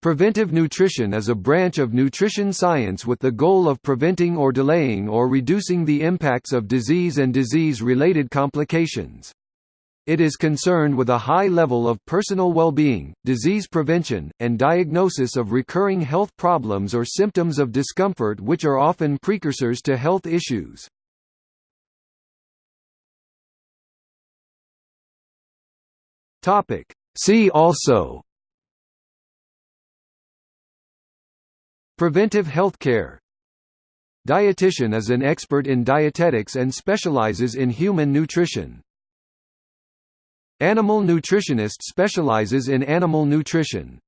Preventive nutrition is a branch of nutrition science with the goal of preventing or delaying or reducing the impacts of disease and disease-related complications. It is concerned with a high level of personal well-being, disease prevention, and diagnosis of recurring health problems or symptoms of discomfort which are often precursors to health issues. See also Preventive healthcare Dietitian is an expert in dietetics and specializes in human nutrition. Animal nutritionist specializes in animal nutrition.